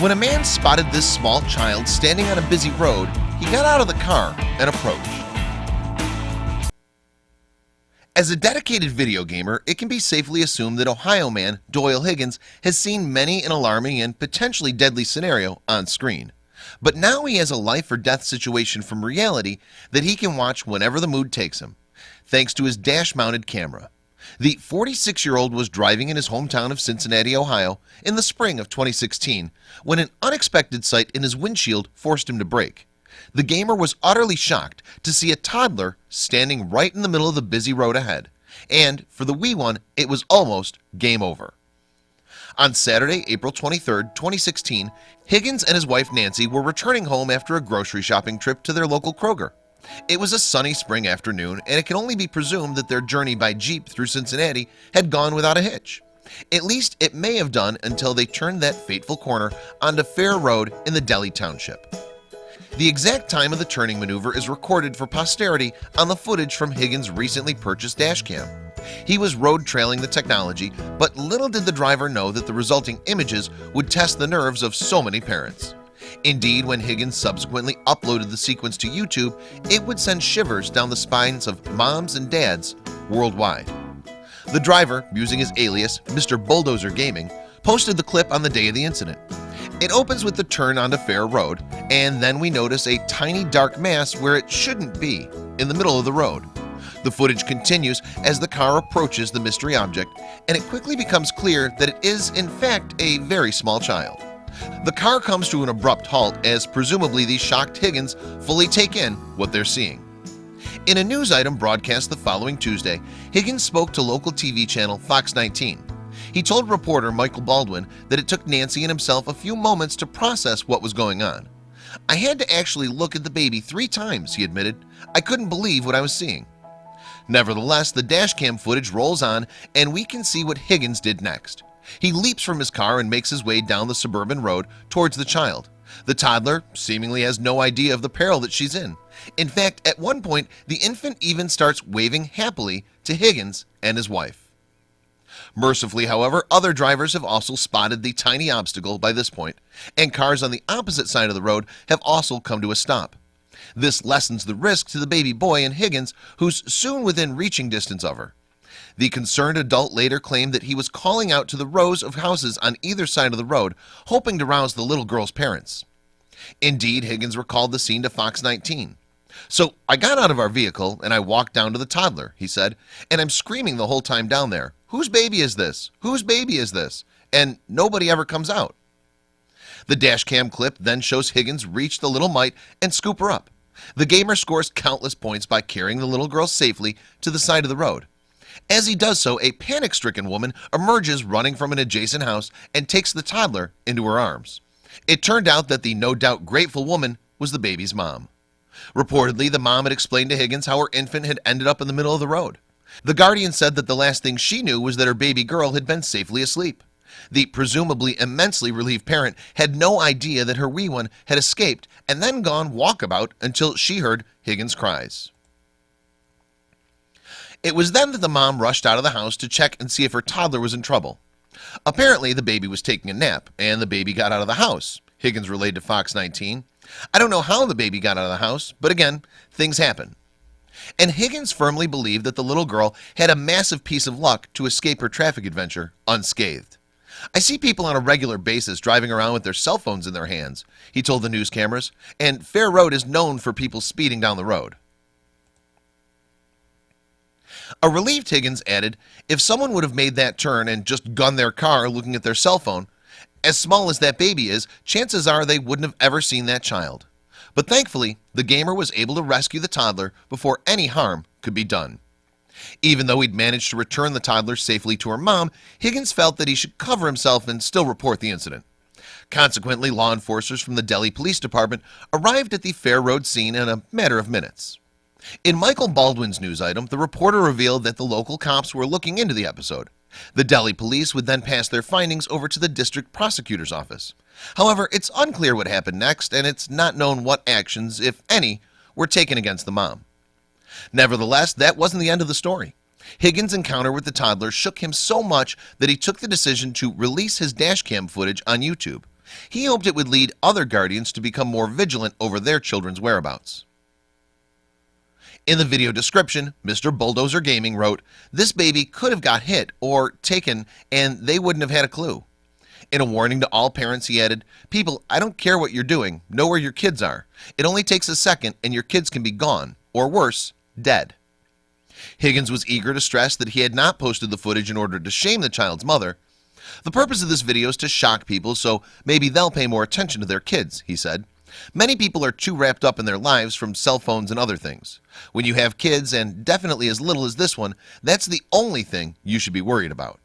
When a man spotted this small child standing on a busy road, he got out of the car and approached. As a dedicated video gamer, it can be safely assumed that Ohio man Doyle Higgins has seen many an alarming and potentially deadly scenario on screen But now he has a life-or-death situation from reality that he can watch whenever the mood takes him Thanks to his dash-mounted camera the 46 year old was driving in his hometown of Cincinnati, Ohio in the spring of 2016 when an unexpected sight in his windshield forced him to brake. The gamer was utterly shocked to see a toddler standing right in the middle of the busy road ahead. And for the wee one it was almost game over. On Saturday April 23rd 2016 Higgins and his wife Nancy were returning home after a grocery shopping trip to their local Kroger it was a sunny spring afternoon and it can only be presumed that their journey by Jeep through Cincinnati had gone without a hitch. At least it may have done until they turned that fateful corner onto Fair Road in the Delhi Township. The exact time of the turning maneuver is recorded for posterity on the footage from Higgins recently purchased dashcam He was road trailing the technology But little did the driver know that the resulting images would test the nerves of so many parents Indeed when Higgins subsequently uploaded the sequence to YouTube It would send shivers down the spines of moms and dads worldwide. The driver using his alias Mr. Bulldozer Gaming posted the clip on the day of the incident. It opens with the turn onto Fair Road and then we notice a tiny dark mass where it shouldn't be in the middle of the road. The footage continues as the car approaches the mystery object and it quickly becomes clear that it is in fact a very small child the car comes to an abrupt halt as presumably the shocked Higgins fully take in what they're seeing. In a news item broadcast the following Tuesday Higgins spoke to local TV channel Fox 19 he told reporter Michael Baldwin that it took Nancy and himself a few moments to process what was going on. I had to actually look at the baby three times he admitted. I couldn't believe what I was seeing. Nevertheless the dashcam footage rolls on and we can see what Higgins did next He leaps from his car and makes his way down the suburban road towards the child. The toddler seemingly has no idea of the peril that she's in. In fact at one point the infant even starts waving happily to Higgins and his wife. Mercifully however other drivers have also spotted the tiny obstacle by this point and cars on the opposite side of the road have also come to a stop. This lessens the risk to the baby boy and Higgins who's soon within reaching distance of her the concerned adult later claimed that he was calling out to the rows of houses on either side of the road hoping to rouse the little girl's parents. Indeed Higgins recalled the scene to Fox 19 so I got out of our vehicle and I walked down to the toddler he said and I'm screaming the whole time down there whose baby is this? Whose baby is this and nobody ever comes out. The dash cam clip then shows Higgins reach the little mite and scoop her up. The gamer scores countless points by carrying the little girl safely to the side of the road as he does so a panic-stricken woman emerges running from an adjacent house and takes the toddler into her arms. It turned out that the no doubt grateful woman was the baby's mom. Reportedly the mom had explained to Higgins how her infant had ended up in the middle of the road. The Guardian said that the last thing she knew was that her baby girl had been safely asleep. The presumably immensely relieved parent had no idea that her wee one had escaped and then gone walkabout until she heard Higgins cries It was then that the mom rushed out of the house to check and see if her toddler was in trouble. Apparently the baby was taking a nap and the baby got out of the house. Higgins relayed to Fox 19 I don't know how the baby got out of the house but again things happen. And Higgins firmly believed that the little girl had a massive piece of luck to escape her traffic adventure unscathed. I see people on a regular basis driving around with their cell phones in their hands He told the news cameras and Fair Road is known for people speeding down the road a relieved Higgins added if someone would have made that turn and just gunned their car looking at their cell phone as small as that baby is chances are they wouldn't have ever seen that child. But thankfully the gamer was able to rescue the toddler before any harm could be done. Even though he'd managed to return the toddler safely to her mom Higgins felt that he should cover himself and still report the incident. Consequently law enforcers from the Delhi Police Department arrived at the Fair Road scene in a matter of minutes in Michael Baldwin's news item the reporter revealed that the local cops were looking into the episode. The Delhi police would then pass their findings over to the district prosecutor's office. However, it's unclear what happened next and it's not known what actions if any were taken against the mom Nevertheless, that wasn't the end of the story. Higgins encounter with the toddler shook him so much that he took the decision to release his dashcam footage on YouTube. He hoped it would lead other guardians to become more vigilant over their children's whereabouts in the video description mr. bulldozer gaming wrote this baby could have got hit or taken and they wouldn't have had a clue. In a warning to all parents he added people I don't care what you're doing. Know where your kids are. It only takes a second and your kids can be gone or worse dead. Higgins was eager to stress that he had not posted the footage in order to shame the child's mother. The purpose of this video is to shock people so maybe they'll pay more attention to their kids he said many people are too wrapped up in their lives from cell phones and other things. When you have kids and definitely as little as this one that's the only thing you should be worried about.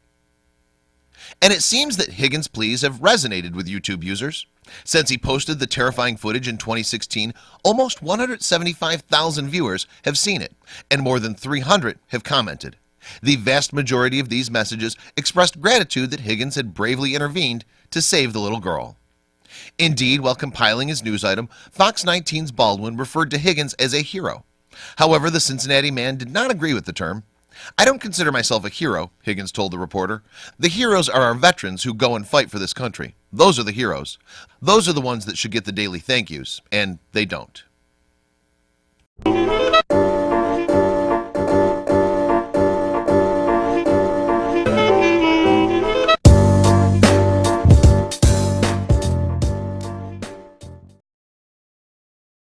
And it seems that Higgins pleas have resonated with YouTube users. Since he posted the terrifying footage in 2016 almost 175,000 viewers have seen it and more than 300 have commented. The vast majority of these messages expressed gratitude that Higgins had bravely intervened to save the little girl Indeed while compiling his news item Fox 19's Baldwin referred to Higgins as a hero. However, the Cincinnati man did not agree with the term. I don't consider myself a hero Higgins told the reporter. The heroes are our veterans who go and fight for this country. Those are the heroes. Those are the ones that should get the daily thank yous and they don't